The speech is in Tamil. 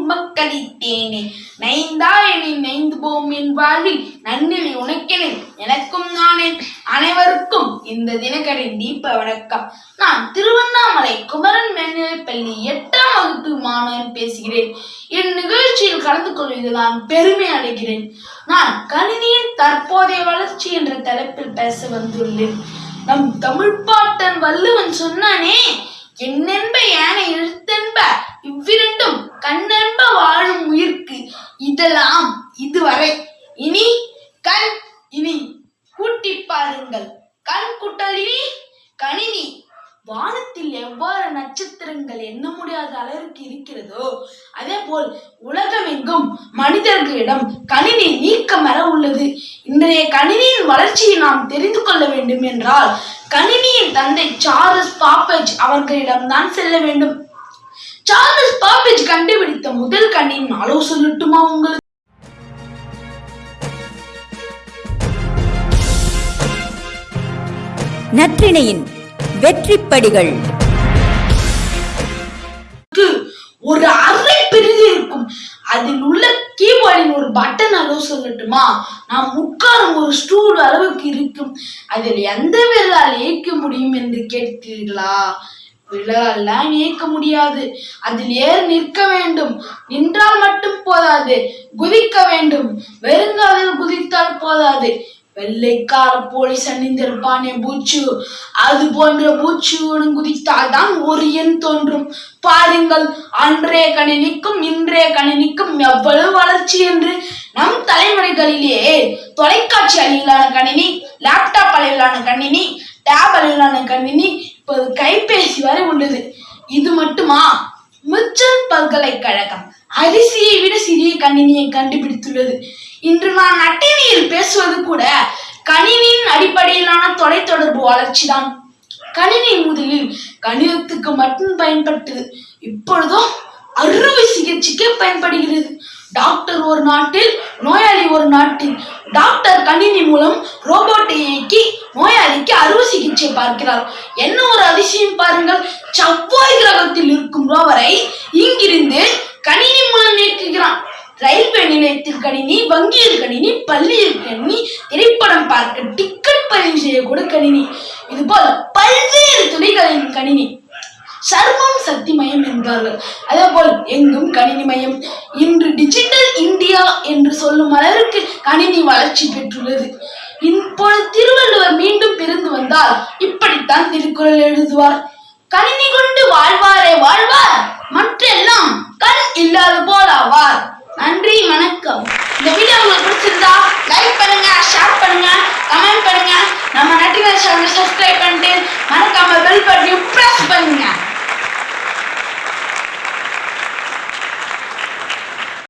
உமக்களித்தேனே நைந்தா என்னை நைந்து போம் என் வாழ்வில். நன்னிலை உனக்கினேன் எனக்கும் நானே. அனைவருக்கும் இந்த தினகரின் தீப வணக்கம். நான் திருவண்ணாமலை குமரன் மேல்நிலைப் பள்ளி எட்டாம் வகுப்பு மாணவன் பேசுகிறேன். என் நிகழ்ச்சியில் கலந்து கொள்வதில் நான் பெருமை அடைகிறேன். நான் கணினியின் தற்போதைய வளர்ச்சி என்ற தலைப்பில் பேச வந்துள்ளேன். நம் தமிழ் பாட்டன் வள்ளுவன் சொன்னானே என்னென்ப யானை எழுத்தென்ப? இவ்விரண்டும் கண்ணன்ப வாழும் உயிர்க்கு இதெல்லாம் இதுவரை. இனி கண் இனி கூட்டி பாருங்கள். கண் குட்டலினி கணினி. வானத்தில் எவ்வாறு நட்சத்திரங்கள் எண்ண முடியாத அளவிற்கு இருக்கிறதோ அதே போல் உலகமெங்கும் மனிதர்களிடம் கணினி நீக்கமர உள்ளது. இன்றைய கணினியின் வளர்ச்சியை நாம் தெரிந்து கொள்ள வேண்டும் என்றால் கணினியின் தந்தை சார்லஸ் பாப்பேஜ் அவர்களிடம் செல்ல வேண்டும். சார்லஸ் பாப்பேஜ் கண்டுபிடித்த முதல் கணினியின் அளவு சொல்லட்டுமா உங்களுக்கு? நற்றிணையின் வெற்றிப்படிகள். ஒரு அரை பெரிது இருக்கும். அதில் உள்ள கீபோர்டின் ஒரு பட்டன் அளவு சொல்லட்டுமா? நாம் உட்காரும் ஒரு ஸ்டூல் அளவுக்கு இருக்கும். அதில் எந்த விரலால் இயக்க முடியும் என்று கேட்கிறீர்களா விரலால் இயக்க முடியாது. அதில் ஏறி நிற்க வேண்டும். நின்றால் மட்டும் போதாது. குதிக்க வேண்டும். வெறுங்காலில் குதித்தால் போதாது. வெள்ளைக்கார போலீஸ் அணிந்திருப்பானே பூச்சு. அது போன்ற பூச்சுடன் குதித்தால் தான் ஒரு எண் தோன்றும். பாருங்கள் அன்றைய கணினிக்கும் இன்றைய கணினிக்கும் எவ்வளவு வளர்ச்சி என்று நம் தலைமுறைகளிலேயே தொலைக்காட்சி அளவிலான கணினி லேப்டாப் அளவிலான கணினி டேப் அளவிலான கணினி இப்போது ஆராய்ச்சி வரை உள்ளது. இது மட்டுமா? மிச்சல் பல்கலைக்கழகம். அரிசியை விட சிறிய கணினியை கண்டுபிடித்துள்ளது. இன்று நான் நட்டினியில் பேசுவது கூட கணினியின் அடிப்படையிலான தொலைத்தொடர்பு வளர்ச்சிதான். கணினி முதலில் கணிதத்துக்கு மட்டும் பயன்பட்டது. இப்பொழுதோ அறுவை சிகிச்சைக்கு பயன்படுகிறது. டாக்டர் ஒரு நாட்டில் நோயாளி ஒரு நாட்டில். டாக்டர் கணினி மூலம் ரோபோட்டை இயக்கி நோயாளிக்கு அறுவை சிகிச்சை பார்க்கிறார். என்ன ஒரு அதிசயம் பாருங்கள். செவ்வாய் கிரகத்தில் இருக்கும் ரோவரை இங்கிருந்து கணினி மூலம் இயக்குகிறான். ரயில்வே நிலையத்தில் கணினி வங்கியில் கணினி பள்ளியில் கணினி திரைப்படம் பார்க்க டிக்கெட் பதிவு செய்யக்கூட கணினி. இது போல பல்வேறு துறைகளின் கணினி. சர்வம் சக்திமயம் என்பார்கள் அதே போல் எங்கும் கணினி மையம். இன்று டிஜிட்டல் இந்தியா என்று சொல்லும் அளவிற்கு கணினி வளர்ச்சி பெற்றுள்ளது. இப்பொழுது திருவள்ளுவர் மீண்டும் பிறந்து வந்தால் இப்படித்தான் திருக்குறள் எழுதுவார். கணினி கொண்டு வாழ்வாரே வாழ்வார் மற்றெல்லாம் கண் இல்லாத போல் ஆவார். நன்றி வணக்கம். இந்த வீடியோ உங்களுக்கு பிடிச்சிருந்தா லைக் பண்ணுங்க ஷேர் பண்ணுங்க கமெண்ட் பண்ணுங்க. நம்ம நட்டினர் சேனல் சப்ஸ்கிரைப் பண்ணிட்டு மறக்காம பெல் பட்டனையும் பிரஸ் பண்ணுங்க.